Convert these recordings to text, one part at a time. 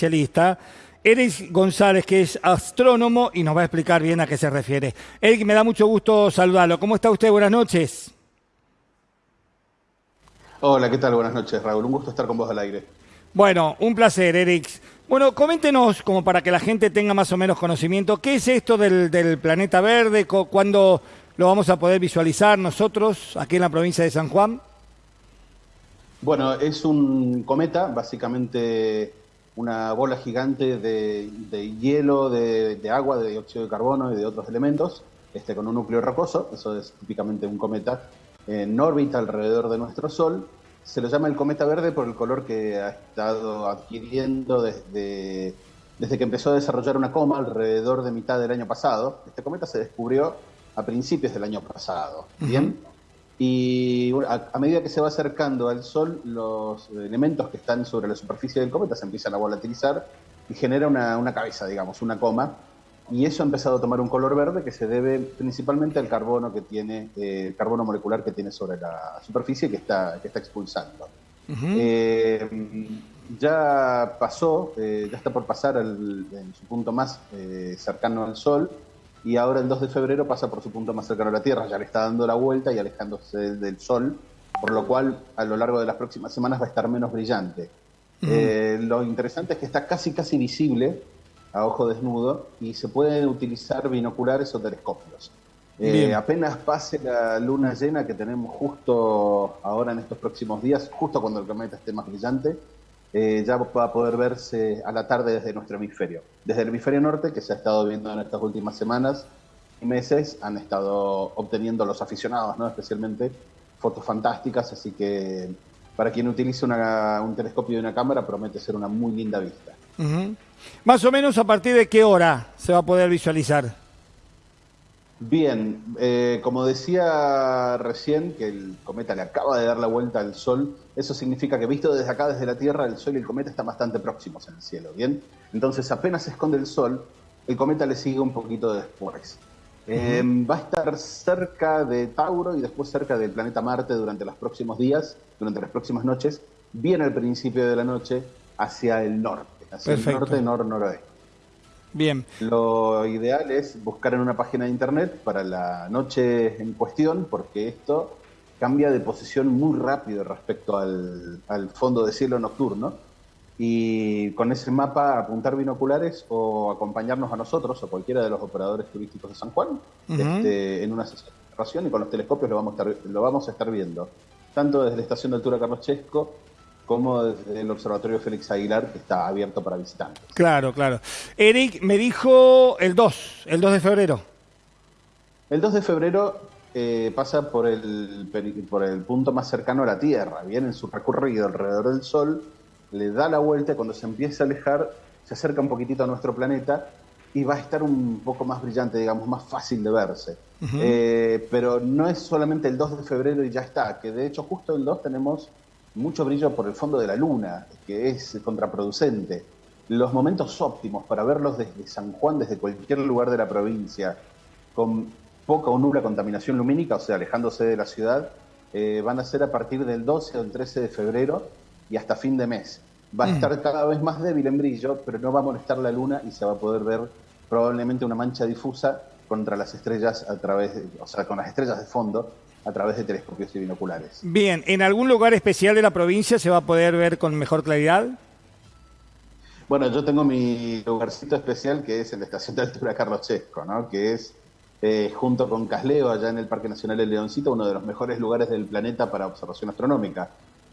especialista, Eric González, que es astrónomo y nos va a explicar bien a qué se refiere. Eric, me da mucho gusto saludarlo. ¿Cómo está usted? Buenas noches. Hola, ¿qué tal? Buenas noches, Raúl. Un gusto estar con vos al aire. Bueno, un placer, Eric. Bueno, coméntenos, como para que la gente tenga más o menos conocimiento, ¿qué es esto del, del planeta verde? ¿Cuándo lo vamos a poder visualizar nosotros aquí en la provincia de San Juan? Bueno, es un cometa, básicamente una bola gigante de, hielo, de, agua, de dióxido de carbono y de otros elementos, este, con un núcleo rocoso, eso es típicamente un cometa en órbita alrededor de nuestro Sol. Se lo llama el cometa verde por el color que ha estado adquiriendo desde, desde que empezó a desarrollar una coma alrededor de mitad del año pasado. Este cometa se descubrió a principios del año pasado. Bien. Y a, medida que se va acercando al Sol, los elementos que están sobre la superficie del cometa se empiezan a volatilizar y genera una, cabeza, digamos, una coma. Y eso ha empezado a tomar un color verde que se debe principalmente al carbono que tiene, eh, carbono molecular que tiene sobre la superficie que está, que está expulsando. Eh, ya pasó, eh, ya está por pasar en su punto más cercano al Sol, y ahora el 2 de febrero pasa por su punto más cercano a la Tierra, ya le está dando la vuelta y alejándose del Sol, por lo cual a lo largo de las próximas semanas va a estar menos brillante. Eh, lo interesante es que está casi casi visible a ojo desnudo y se pueden utilizar binoculares o telescopios. Eh, apenas pase la luna llena que tenemos justo ahora en estos próximos días, justo cuando el cometa esté más brillante, eh, ya va a poder verse a la tarde desde nuestro hemisferio. Desde el hemisferio norte, que se ha estado viendo en estas últimas semanas y meses, han estado obteniendo los aficionados, ¿no? especialmente fotos fantásticas, así que para quien utilice un telescopio y una cámara promete ser una muy linda vista. Más o menos a partir de qué hora se va a poder visualizar. Bien, eh, como decía recién, que el cometa le acaba de dar la vuelta al Sol, eso significa que visto desde acá, desde la Tierra, el Sol y el cometa están bastante próximos en el cielo, ¿bien? Entonces apenas se esconde el Sol, el cometa le sigue un poquito después. Eh, va a estar cerca de Tauro y después cerca del planeta Marte durante los próximos días, durante las próximas noches, bien al principio de la noche, hacia el norte, hacia el norte, nor-noroeste. Bien. Lo ideal es buscar en una página de internet para la noche en cuestión, porque esto cambia de posición muy rápido respecto al, fondo de cielo nocturno. Y con ese mapa apuntar binoculares o acompañarnos a nosotros o cualquiera de los operadores turísticos de San Juan este, en una sesión de y con los telescopios lo vamos, a estar, lo vamos a estar viendo, tanto desde la estación de altura Carlos Chesco como desde el Observatorio Félix Aguilar, que está abierto para visitantes. Claro, claro. Eric me dijo el 2, el 2 de febrero. El 2 de febrero eh, pasa por el, por el punto más cercano a la Tierra, viene en su recorrido alrededor del Sol, le da la vuelta y cuando se empieza a alejar, se acerca un poquitito a nuestro planeta y va a estar un poco más brillante, digamos, más fácil de verse. Eh, pero no es solamente el 2 de febrero y ya está, que de hecho justo el 2 tenemos mucho brillo por el fondo de la luna, que es contraproducente. Los momentos óptimos para verlos desde San Juan, desde cualquier lugar de la provincia, con poca o nula contaminación lumínica, o sea, alejándose de la ciudad, eh, van a ser a partir del 12 o el 13 de febrero y hasta fin de mes. Va a mm. estar cada vez más débil en brillo, pero no va a molestar la luna y se va a poder ver probablemente una mancha difusa contra las estrellas a través, de, o sea, con las estrellas de fondo a través de telescopios y binoculares. Bien, ¿en algún lugar especial de la provincia se va a poder ver con mejor claridad? Bueno, yo tengo mi lugarcito especial que es en la estación de altura Carlos Chesco, ¿no? que es eh, junto con Casleo, allá en el Parque Nacional del Leoncito, uno de los mejores lugares del planeta para observación astronómica.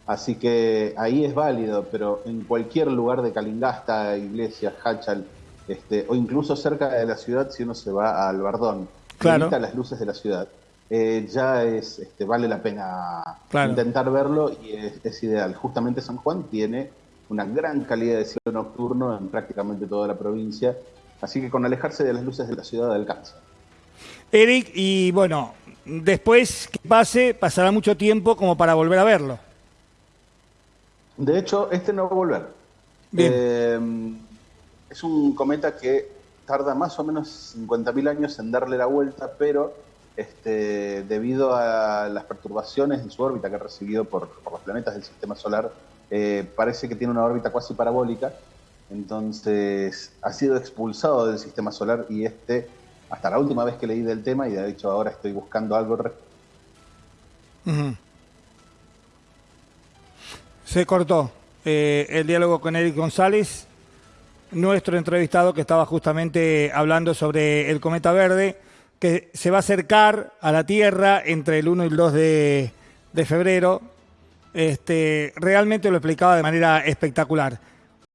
Así que ahí es válido, pero en cualquier lugar de Calingasta, Iglesias, Hachal, este, o incluso cerca de la ciudad, si uno se va a Albardón, claro. las luces de la ciudad eh, ya es este, vale la pena intentar verlo y es, ideal. Justamente San Juan tiene una gran calidad de cielo nocturno en prácticamente toda la provincia, así que con alejarse de las luces de la ciudad alcanza. Eric, y bueno, después que pase, pasará mucho tiempo como para volver a verlo. De hecho, este no va a volver. Eh, es un cometa que tarda más o menos 50.000 años en darle la vuelta, pero este, debido a las perturbaciones en su órbita que ha recibido por, los planetas del sistema solar, eh, parece que tiene una órbita cuasi parabólica. Entonces ha sido expulsado del sistema solar y este, hasta la última vez que leí del tema, y de hecho ahora estoy buscando algo. Se cortó eh, el diálogo con Eric González, nuestro entrevistado que estaba justamente hablando sobre el cometa verde, que se va a acercar a la Tierra entre el 1 y el 2 de, de febrero. Este, realmente lo explicaba de manera espectacular.